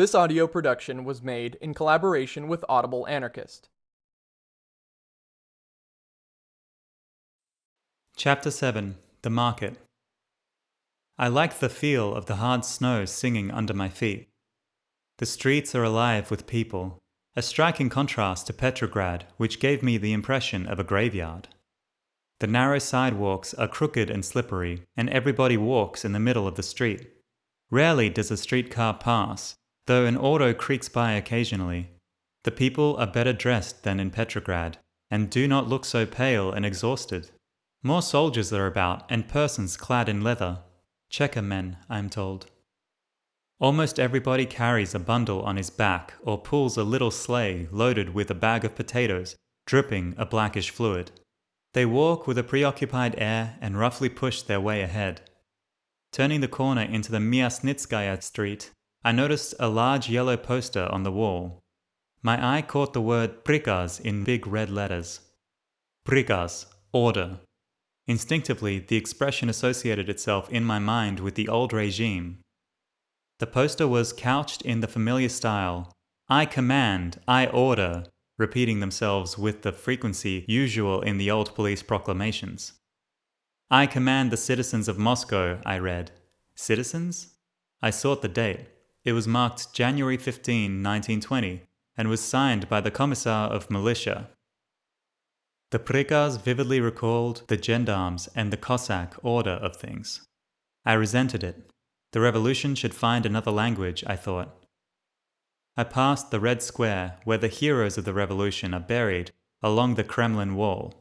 This audio production was made in collaboration with Audible Anarchist. Chapter 7 The Market I like the feel of the hard snow singing under my feet. The streets are alive with people, a striking contrast to Petrograd, which gave me the impression of a graveyard. The narrow sidewalks are crooked and slippery, and everybody walks in the middle of the street. Rarely does a streetcar pass, though an auto creaks by occasionally. The people are better dressed than in Petrograd, and do not look so pale and exhausted. More soldiers are about, and persons clad in leather. Cheka men, I am told. Almost everybody carries a bundle on his back or pulls a little sleigh loaded with a bag of potatoes, dripping a blackish fluid. They walk with a preoccupied air and roughly push their way ahead. Turning the corner into the Myasnitskaya street, I noticed a large yellow poster on the wall. My eye caught the word prikaz in big red letters. Prikaz, order. Instinctively, the expression associated itself in my mind with the old regime, the poster was couched in the familiar style I command, I order, repeating themselves with the frequency usual in the old police proclamations. I command the citizens of Moscow, I read. Citizens? I sought the date. It was marked January 15, 1920, and was signed by the Commissar of Militia. The prikaz vividly recalled the gendarmes and the Cossack order of things. I resented it. The revolution should find another language, I thought. I passed the Red Square, where the heroes of the revolution are buried along the Kremlin wall.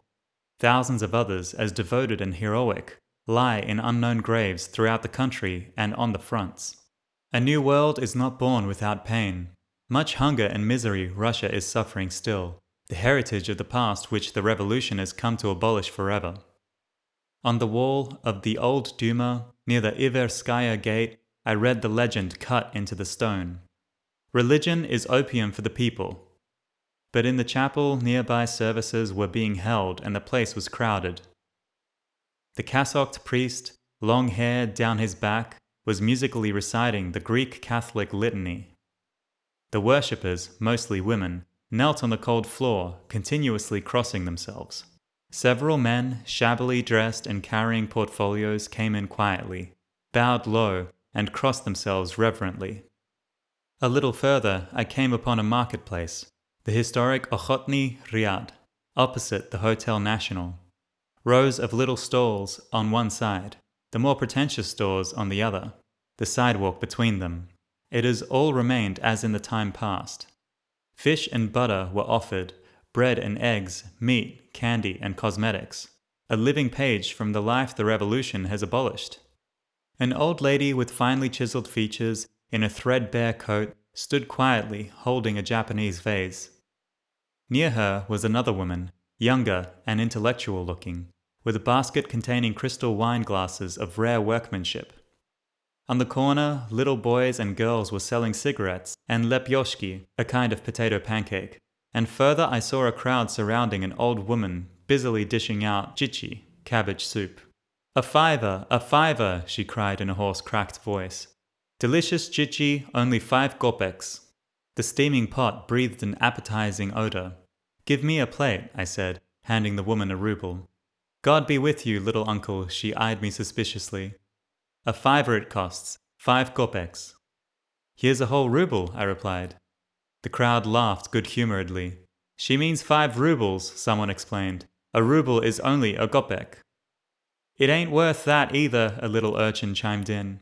Thousands of others, as devoted and heroic, lie in unknown graves throughout the country and on the fronts. A new world is not born without pain. Much hunger and misery Russia is suffering still, the heritage of the past which the revolution has come to abolish forever. On the wall of the old Duma, near the Iverskaya gate, I read the legend cut into the stone. Religion is opium for the people. But in the chapel, nearby services were being held and the place was crowded. The cassocked priest, long hair down his back, was musically reciting the Greek Catholic litany. The worshippers, mostly women, knelt on the cold floor, continuously crossing themselves. Several men, shabbily dressed and carrying portfolios, came in quietly, bowed low, and crossed themselves reverently. A little further, I came upon a marketplace, the historic Okhotny Ryad, opposite the Hotel National. Rows of little stalls on one side, the more pretentious stores on the other, the sidewalk between them. It has all remained as in the time past. Fish and butter were offered, bread and eggs, meat, candy, and cosmetics. A living page from the life the revolution has abolished. An old lady with finely chiseled features in a threadbare coat stood quietly holding a Japanese vase. Near her was another woman, younger and intellectual looking, with a basket containing crystal wine glasses of rare workmanship. On the corner, little boys and girls were selling cigarettes and lepyoshki, a kind of potato pancake and further I saw a crowd surrounding an old woman busily dishing out chichi, cabbage soup. A fiver, a fiver, she cried in a hoarse, cracked voice. Delicious chichi, only five kopecks. The steaming pot breathed an appetizing odor. Give me a plate, I said, handing the woman a ruble. God be with you, little uncle, she eyed me suspiciously. A fiver it costs, five kopecks. Here's a whole ruble, I replied. The crowd laughed good humouredly. She means five rubles, someone explained. A ruble is only a kopek. It ain't worth that either, a little urchin chimed in.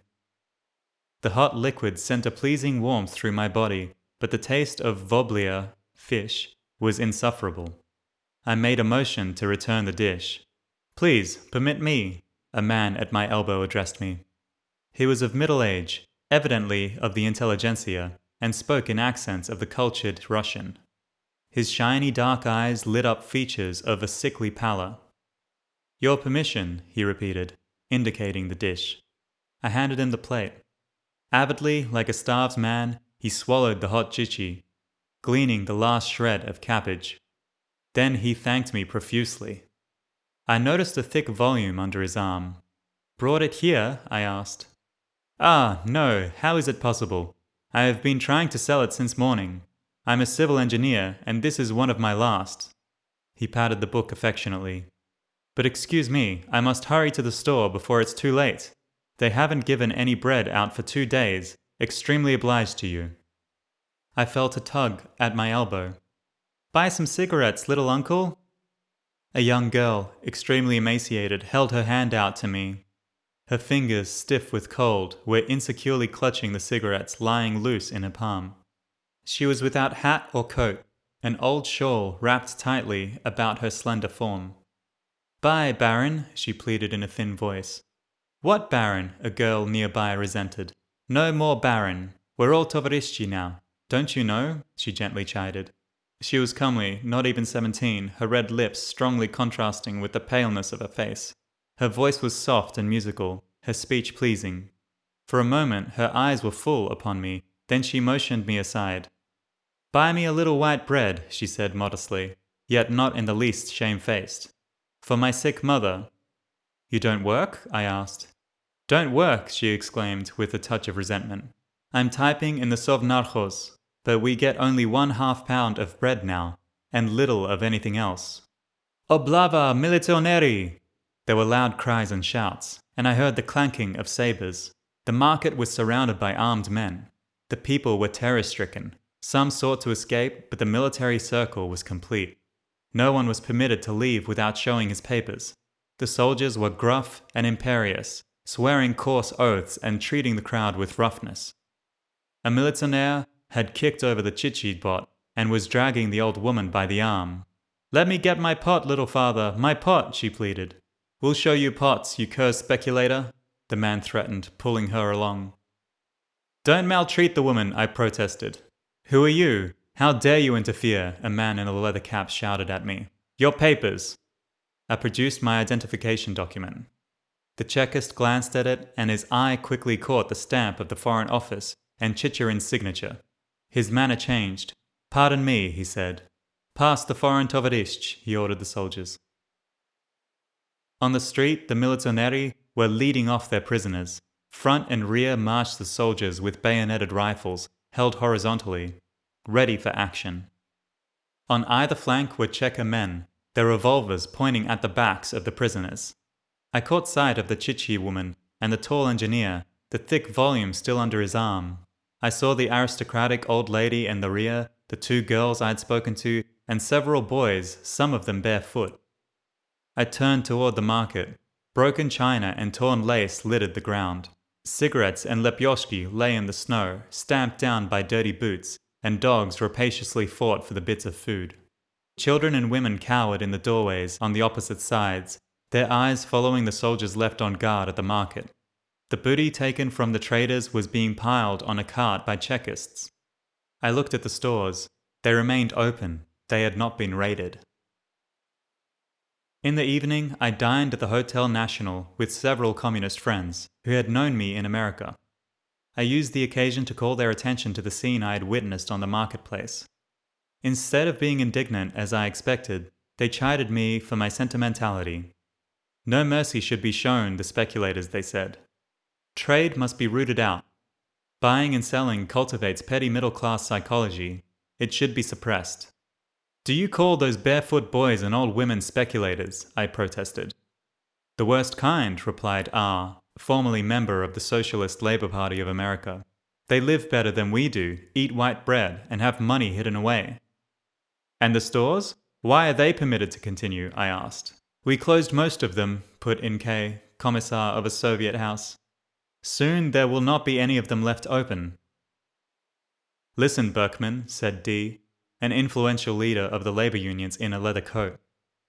The hot liquid sent a pleasing warmth through my body, but the taste of voblia, fish, was insufferable. I made a motion to return the dish. Please, permit me, a man at my elbow addressed me. He was of middle age, evidently of the intelligentsia, and spoke in accents of the cultured Russian. His shiny dark eyes lit up features of a sickly pallor. Your permission, he repeated, indicating the dish. I handed him the plate. Avidly, like a starved man, he swallowed the hot chichi, gleaning the last shred of cabbage. Then he thanked me profusely. I noticed a thick volume under his arm. Brought it here? I asked. Ah, no, how is it possible? I have been trying to sell it since morning. I'm a civil engineer, and this is one of my last. He patted the book affectionately. But excuse me, I must hurry to the store before it's too late. They haven't given any bread out for two days. Extremely obliged to you. I felt a tug at my elbow. Buy some cigarettes, little uncle. A young girl, extremely emaciated, held her hand out to me. Her fingers, stiff with cold, were insecurely clutching the cigarettes lying loose in her palm. She was without hat or coat, an old shawl wrapped tightly about her slender form. Bye, Baron, she pleaded in a thin voice. What Baron? a girl nearby resented. No more Baron. We're all Tovarishi now. Don't you know? she gently chided. She was comely, not even seventeen, her red lips strongly contrasting with the paleness of her face. Her voice was soft and musical, her speech pleasing. For a moment her eyes were full upon me, then she motioned me aside. Buy me a little white bread, she said modestly, yet not in the least shamefaced. For my sick mother. You don't work? I asked. Don't work, she exclaimed with a touch of resentment. I'm typing in the Sovnarkhoz, but we get only one half pound of bread now, and little of anything else. Oblava militoneri! There were loud cries and shouts, and I heard the clanking of sabres. The market was surrounded by armed men. The people were terror stricken. Some sought to escape, but the military circle was complete. No one was permitted to leave without showing his papers. The soldiers were gruff and imperious, swearing coarse oaths and treating the crowd with roughness. A militaire had kicked over the chichi bot and was dragging the old woman by the arm. Let me get my pot, little father, my pot, she pleaded. We'll show you pots, you cursed speculator, the man threatened, pulling her along. Don't maltreat the woman, I protested. Who are you? How dare you interfere? A man in a leather cap shouted at me. Your papers. I produced my identification document. The Chekist glanced at it, and his eye quickly caught the stamp of the Foreign Office and Chicherin's signature. His manner changed. Pardon me, he said. Pass the foreign tovarish, he ordered the soldiers. On the street, the militoneri were leading off their prisoners. Front and rear marched the soldiers with bayoneted rifles held horizontally, ready for action. On either flank were Cheka men, their revolvers pointing at the backs of the prisoners. I caught sight of the Chichi woman and the tall engineer, the thick volume still under his arm. I saw the aristocratic old lady in the rear, the two girls I had spoken to, and several boys, some of them barefoot. I turned toward the market. Broken china and torn lace littered the ground. Cigarettes and lepyoshki lay in the snow, stamped down by dirty boots, and dogs rapaciously fought for the bits of food. Children and women cowered in the doorways on the opposite sides, their eyes following the soldiers left on guard at the market. The booty taken from the traders was being piled on a cart by Chekists. I looked at the stores. They remained open, they had not been raided. In the evening, I dined at the Hotel National with several communist friends who had known me in America. I used the occasion to call their attention to the scene I had witnessed on the marketplace. Instead of being indignant as I expected, they chided me for my sentimentality. No mercy should be shown the speculators, they said. Trade must be rooted out. Buying and selling cultivates petty middle class psychology. It should be suppressed. Do you call those barefoot boys and old women speculators? I protested. The worst kind, replied R., formerly member of the Socialist Labour Party of America. They live better than we do, eat white bread, and have money hidden away. And the stores? Why are they permitted to continue? I asked. We closed most of them, put in K, commissar of a Soviet house. Soon there will not be any of them left open. Listen, Berkman, said D an influential leader of the labor unions in a leather coat.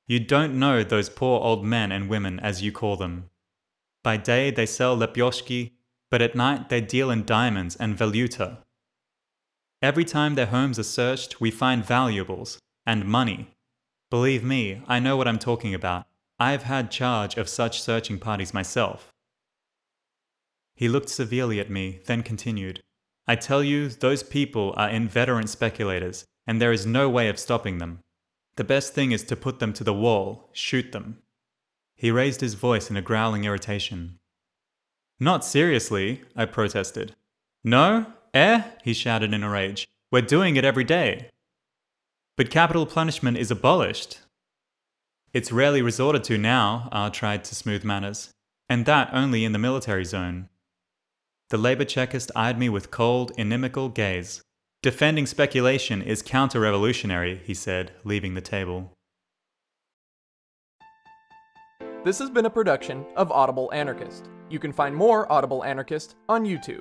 You don't know those poor old men and women, as you call them. By day they sell lepyoshki, but at night they deal in diamonds and valuta. Every time their homes are searched, we find valuables and money. Believe me, I know what I'm talking about. I've had charge of such searching parties myself. He looked severely at me, then continued. I tell you, those people are inveterate speculators, and there is no way of stopping them. The best thing is to put them to the wall, shoot them. He raised his voice in a growling irritation. Not seriously, I protested. No? Eh? he shouted in a rage. We're doing it every day. But capital punishment is abolished. It's rarely resorted to now, R tried to smooth matters, and that only in the military zone. The labor chekist eyed me with cold, inimical gaze. Defending speculation is counter revolutionary, he said, leaving the table. This has been a production of Audible Anarchist. You can find more Audible Anarchist on YouTube.